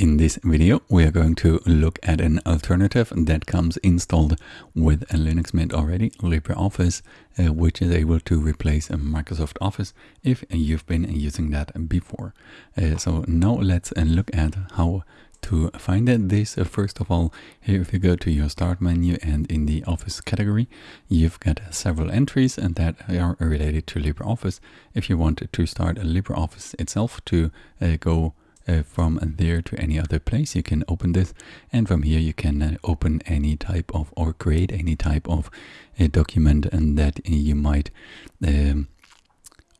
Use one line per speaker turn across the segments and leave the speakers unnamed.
In this video, we are going to look at an alternative that comes installed with a Linux Mint already, LibreOffice, uh, which is able to replace a Microsoft Office if you've been using that before. Uh, so now let's uh, look at how to find this. Uh, first of all, here if you go to your start menu and in the Office category, you've got several entries and that are related to LibreOffice. If you want to start LibreOffice itself to uh, go uh, from there to any other place. You can open this and from here you can uh, open any type of or create any type of a document and that you might um,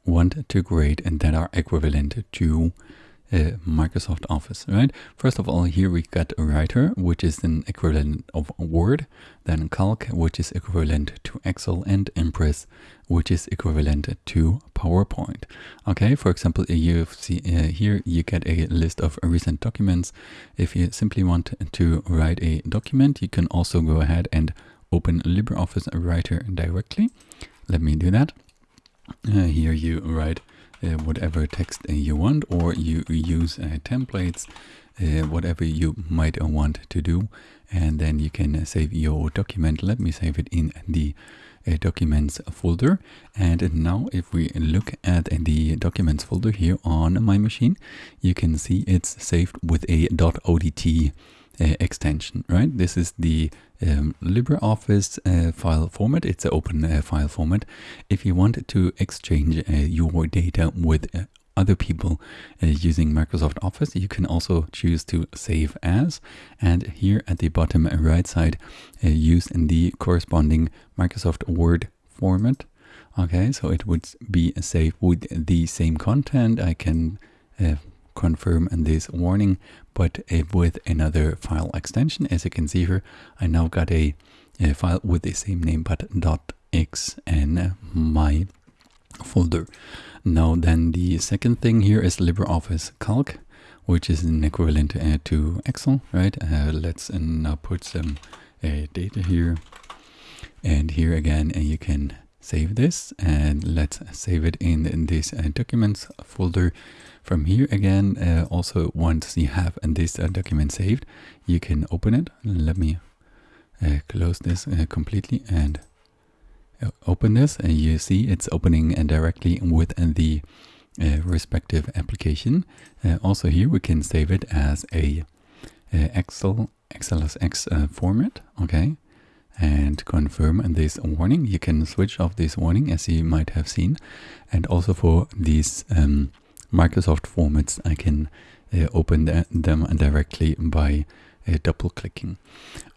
want to create and that are equivalent to uh, Microsoft Office, right? First of all, here we got writer, which is an equivalent of Word, then Calc, which is equivalent to Excel, and Impress, which is equivalent to PowerPoint. Okay, for example, you see uh, here you get a list of recent documents. If you simply want to write a document, you can also go ahead and open LibreOffice Writer directly. Let me do that. Uh, here you write whatever text uh, you want or you use uh, templates whatever you might want to do. And then you can save your document. Let me save it in the uh, documents folder. And now if we look at the documents folder here on my machine you can see it's saved with a .odt uh, extension, right? This is the um, LibreOffice uh, file format. It's an open uh, file format. If you want to exchange uh, your data with uh, other people uh, using Microsoft Office, you can also choose to save as. And here at the bottom right side, use in the corresponding Microsoft Word format. Okay, so it would be saved with the same content. I can confirm this warning, but with another file extension. As you can see here, I now got a, a file with the same name, but .x and my folder. Now then the second thing here is LibreOffice Calc, which is an equivalent uh, to Excel, right? Uh, let's uh, now put some uh, data here. And here again, uh, you can save this and let's save it in, this uh, documents folder from here again. Uh, also once you have this uh, document saved you can open it. Let me uh, close this uh, completely and uh, open this. And you see it's opening directly within the respective application. Also here we can save it as a Excel XLSX format. Okay and confirm this warning. You can switch off this warning as you might have seen. And also for these um, Microsoft formats, I can uh, open the, them directly by uh, double clicking.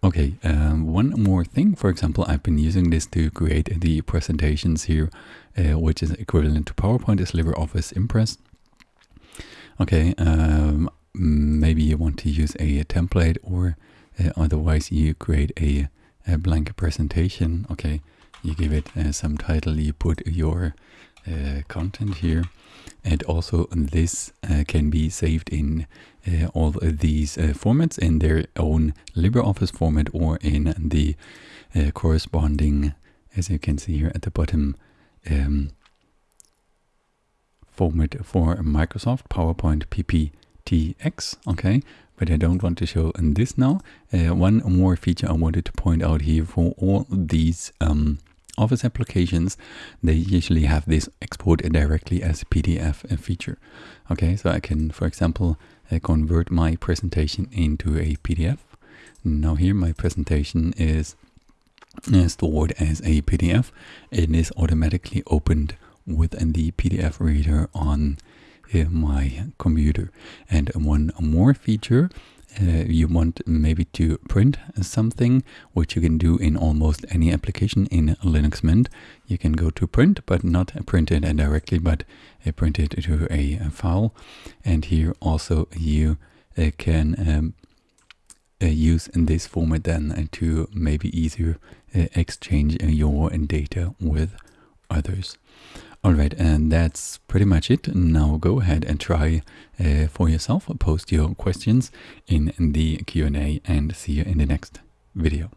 Okay, um, one more thing. For example, I've been using this to create the presentations here, uh, which is equivalent to PowerPoint is LibreOffice Impress. Okay, um, maybe you want to use a template or uh, otherwise you create a a blank presentation. Okay, you give it uh, some title, you put your uh, content here. And also this uh, can be saved in uh, all these uh, formats in their own LibreOffice format or in the uh, corresponding, as you can see here at the bottom, um, format for Microsoft PowerPoint PPTX. Okay, but I don't want to show in this now. Uh, one more feature I wanted to point out here for all these um, Office applications, they usually have this export directly as PDF feature. Okay, so I can, for example, uh, convert my presentation into a PDF. Now here my presentation is uh, stored as a PDF. It is automatically opened within the PDF reader on my computer. And one more feature, uh, you want maybe to print something, which you can do in almost any application in Linux Mint. You can go to print, but not print it directly, but uh, print it to a, file. And here also you uh, can um, uh, use in this format then to maybe easier uh, exchange your data with others. Alright, and that's pretty much it. Now go ahead and try uh, for yourself. Post your questions in, in the Q&A and see you in the next video.